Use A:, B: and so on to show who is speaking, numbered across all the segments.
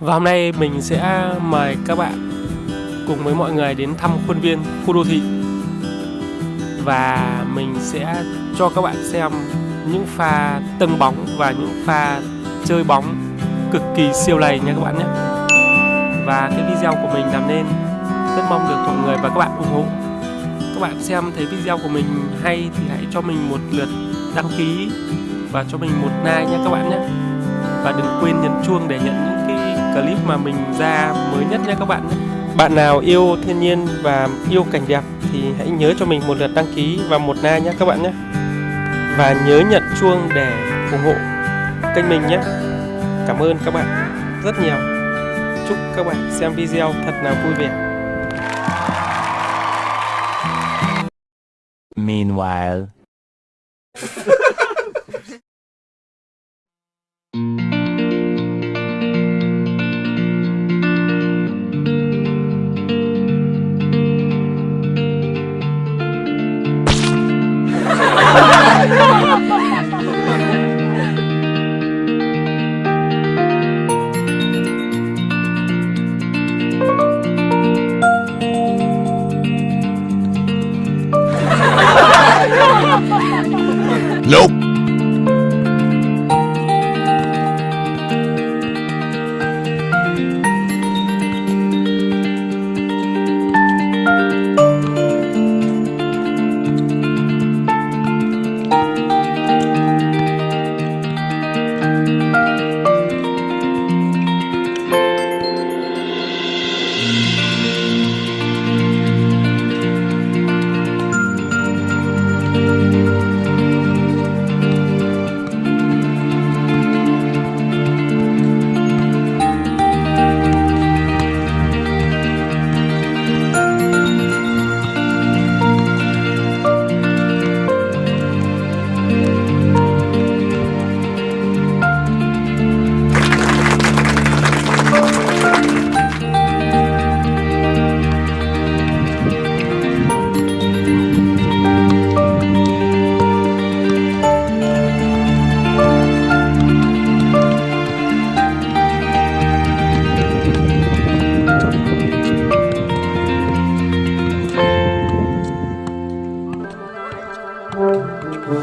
A: Và hôm nay mình sẽ mời các bạn cùng với mọi người đến thăm khuôn viên khu đô thị. Và mình sẽ cho các bạn xem những pha tâng bóng và những pha chơi bóng cực kỳ siêu lầy nha các bạn nhé. Và cái video của mình làm nên rất mong được mọi người và các bạn ủng hộ. Các bạn xem thấy video của mình hay thì hãy cho mình một lượt đăng ký và cho mình một like nha các bạn nhé. Và đừng quên nhấn chuông để nhận những clip mà mình ra mới nhất nha các bạn nhé. Bạn nào yêu thiên nhiên và yêu cảnh đẹp thì hãy nhớ cho mình một lượt đăng ký và một like nhé các bạn nhé. Và nhớ nhận chuông để ủng hộ kênh mình nhé. Cảm ơn các bạn rất nhiều. Chúc các bạn xem video thật là vui vẻ.
B: Meanwhile. Nope.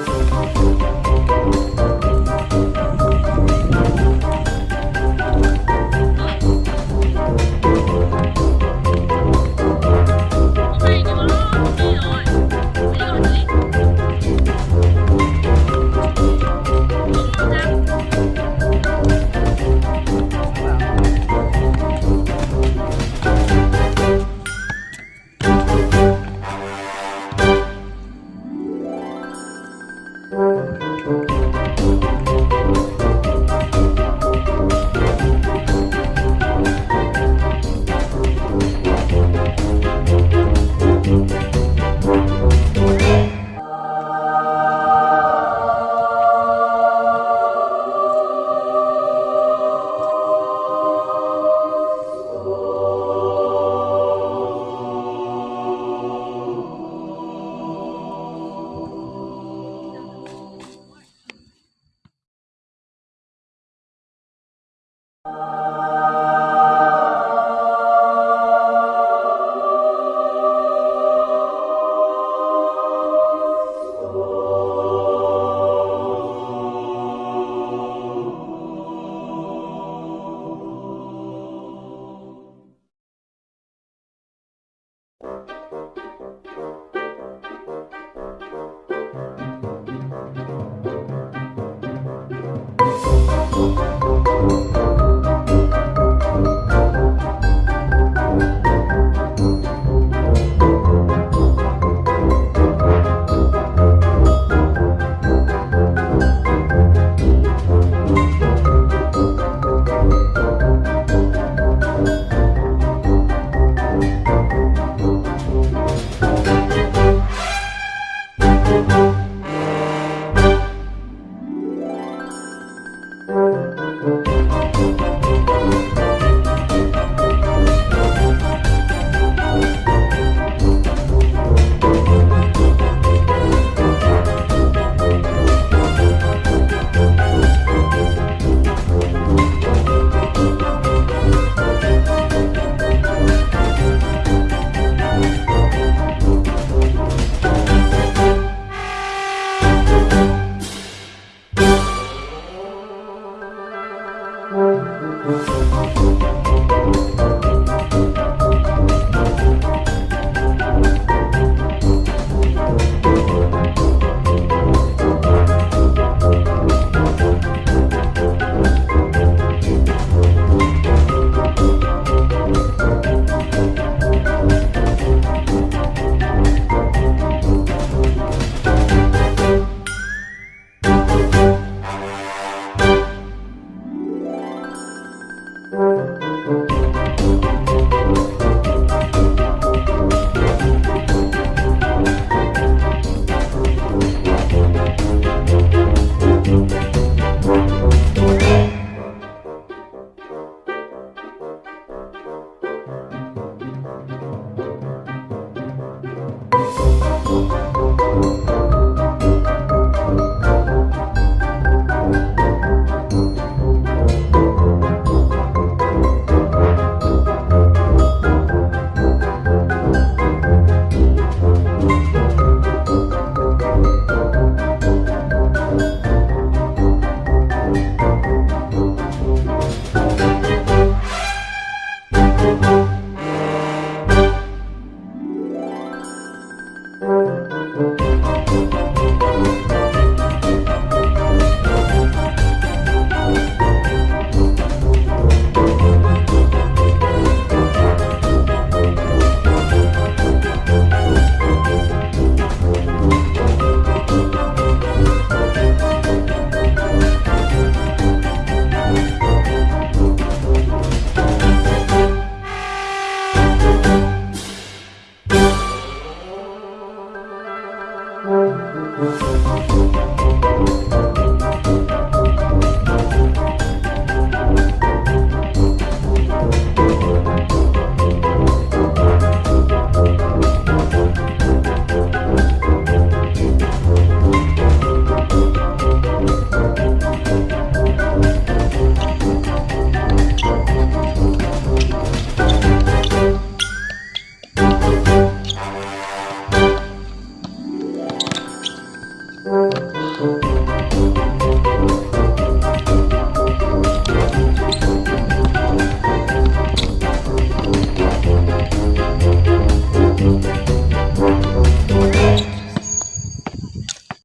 B: Música Música